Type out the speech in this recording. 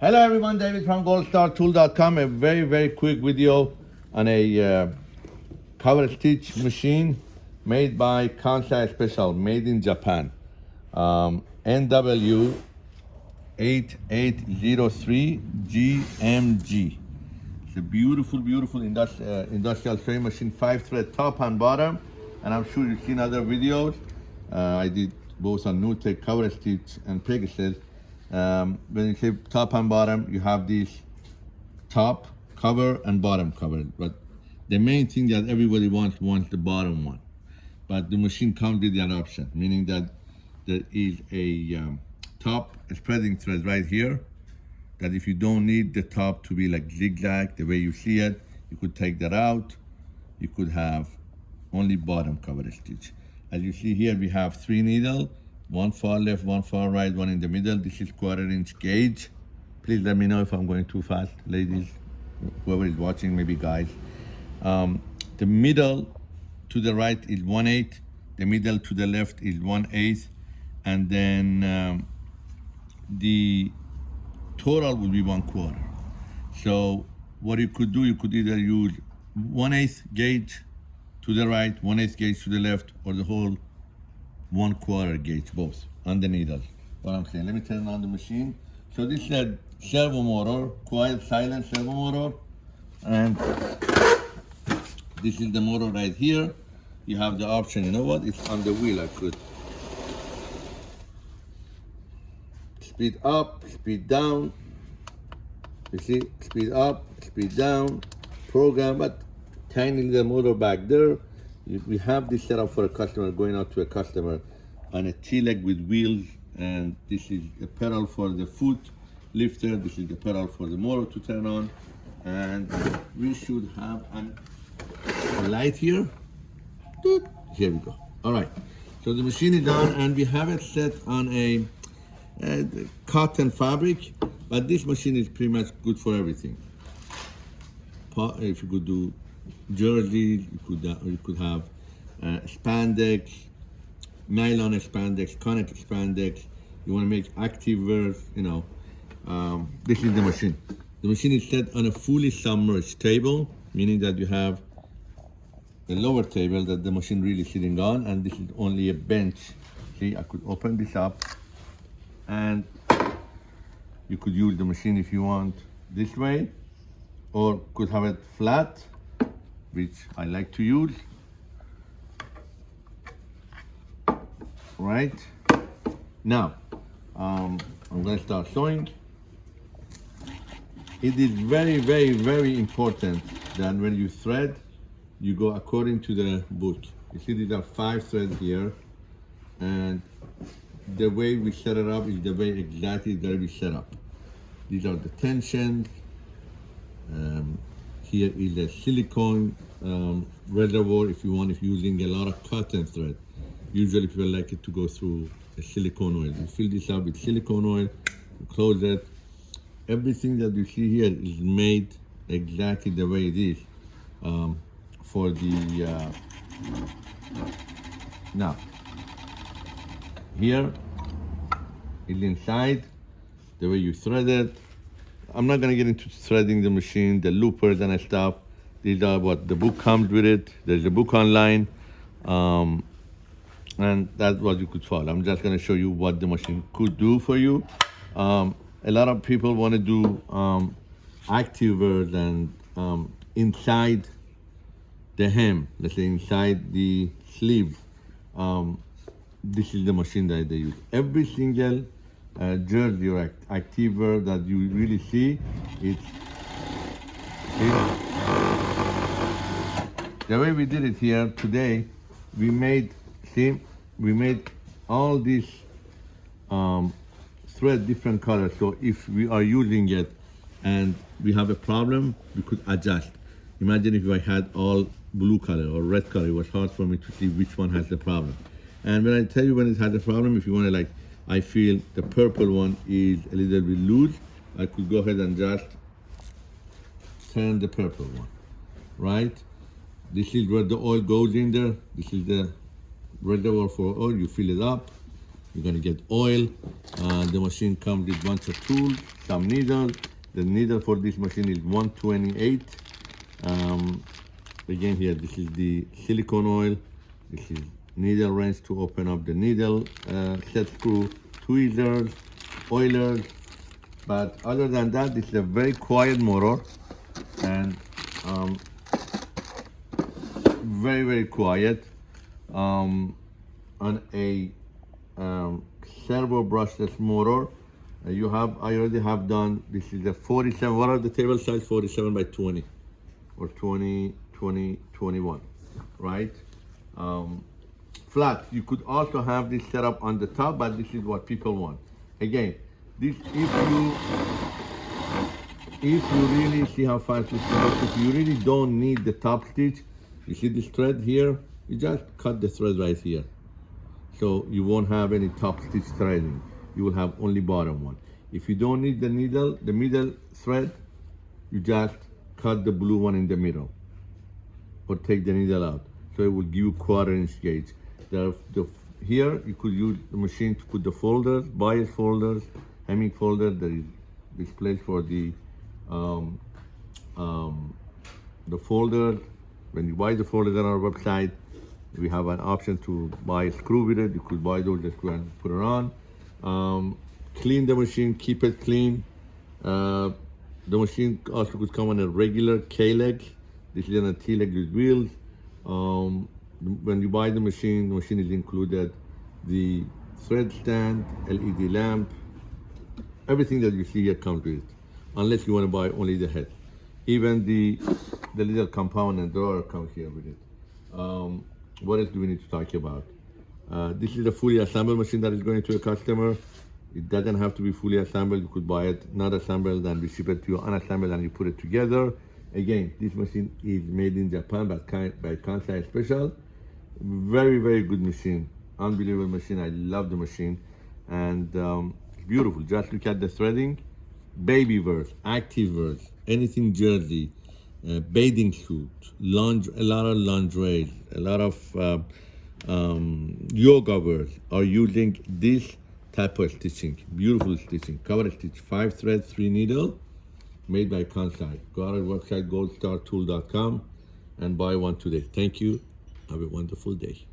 Hello everyone, David from goldstartool.com. A very, very quick video on a uh, cover stitch machine made by Kansai Special, made in Japan. Um, NW 8803 GMG. It's a beautiful, beautiful industri- uh, industrial sewing machine, five thread top and bottom. And I'm sure you've seen other videos. Uh, I did both on Nutec, cover stitch, and Pegasus. Um, when you say top and bottom, you have this top cover and bottom cover. But the main thing that everybody wants wants the bottom one. But the machine comes with that option, meaning that there is a um, top spreading thread right here. That if you don't need the top to be like zigzag the way you see it, you could take that out. You could have only bottom cover stitch. As you see here, we have three needle one far left, one far right, one in the middle. This is quarter inch gauge. Please let me know if I'm going too fast, ladies, whoever is watching, maybe guys. Um, the middle to the right is one eighth, the middle to the left is one eighth, and then um, the total will be one quarter. So what you could do, you could either use one eighth gauge to the right, one eighth gauge to the left, or the whole one quarter gauge both on the needles. What I'm saying. Let me turn on the machine. So this is a servo motor, quiet, silent servo motor, and this is the motor right here. You have the option. You know what? It's on the wheel. I could speed up, speed down. You see, speed up, speed down, program, but tiny little motor back there. We have this set up for a customer, going out to a customer on a T-leg with wheels, and this is a pedal for the foot lifter. This is the pedal for the motor to turn on, and we should have an, a light here. Here we go. All right. So the machine is on, and we have it set on a, a cotton fabric, but this machine is pretty much good for everything. If you could do jersey, you could uh, you could have uh, spandex, nylon spandex, connect spandex. You want to make active wear, you know. Um, this is the machine. The machine is set on a fully submerged table, meaning that you have the lower table that the machine really sitting on, and this is only a bench. See, I could open this up, and you could use the machine if you want this way, or could have it flat, which I like to use. Right now, um, I'm going to start sewing. It is very, very, very important that when you thread, you go according to the book. You see, these are five threads here, and the way we set it up is the way exactly that we set up. These are the tensions. Um, here is a silicone um, reservoir if you want, if you're using a lot of cotton thread. Usually people like it to go through a silicone oil. You fill this up with silicone oil, close it. Everything that you see here is made exactly the way it is um, for the, uh, now, here is inside, the way you thread it. I'm not gonna get into threading the machine, the loopers and stuff. These are what the book comes with it. There's a book online. Um, and that's what you could follow. I'm just gonna show you what the machine could do for you. Um, a lot of people wanna do um, active wears and um, inside the hem, let's say inside the sleeve. Um, this is the machine that they use. Every single uh, jersey or act- active that you really see, it's, it's the way we did it here today, we made, see, we made all these um, thread different colors. So if we are using it and we have a problem, we could adjust. Imagine if I had all blue color or red color, it was hard for me to see which one has the problem. And when I tell you when it has a problem, if you want to like, I feel the purple one is a little bit loose, I could go ahead and just turn the purple one, right? This is where the oil goes in there. This is the reservoir for oil. You fill it up. You're gonna get oil. Uh, the machine comes with bunch of tools, some needles. The needle for this machine is 128. Um, again here, this is the silicone oil. This is needle wrench to open up the needle, uh, set screw, tweezers, oilers. But other than that, it's a very quiet motor and um, very, very quiet. Um, on a um, servo brushless motor, uh, you have, I already have done, this is a 47, what are the table size? 47 by 20 or 20, 20, 21, right? Um, flat. You could also have this set up on the top, but this is what people want. Again, this if you if you really see how fast this works, if you really don't need the top stitch, you see this thread here, you just cut the thread right here. So you won't have any top stitch threading. You will have only bottom one. If you don't need the needle, the middle thread, you just cut the blue one in the middle or take the needle out. So it will give you quarter inch gauge. The, the, here you could use the machine to put the folders, bias folders, hemming folder. There is this place for the um, um, the folders. When you buy the folders on our website, we have an option to buy a screw with it. You could buy those, just go and put it on. Um, clean the machine, keep it clean. Uh, the machine also could come on a regular K-leg. This is on a T-leg with wheels. Um, when you buy the machine, the machine is included the thread stand, LED lamp, everything that you see here comes with it, unless you want to buy only the head. Even the the little compound and drawer comes here with it. Um, what else do we need to talk about? Uh, this is a fully assembled machine that is going to a customer. It doesn't have to be fully assembled. You could buy it not assembled and we ship it to you unassembled and you put it together. Again, this machine is made in Japan by, by Kansai Special. Very, very good machine. Unbelievable machine. I love the machine. And um, beautiful. Just look at the threading. Baby verse, active verse, anything jersey, uh, bathing suit, lingerie, a lot of lingerie, a lot of uh, um, yoga wears are using this type of stitching. Beautiful stitching. Cover stitch, five thread, three needle, made by Kansai. Go on our website, goldstartool.com, and buy one today. Thank you. Have a wonderful day.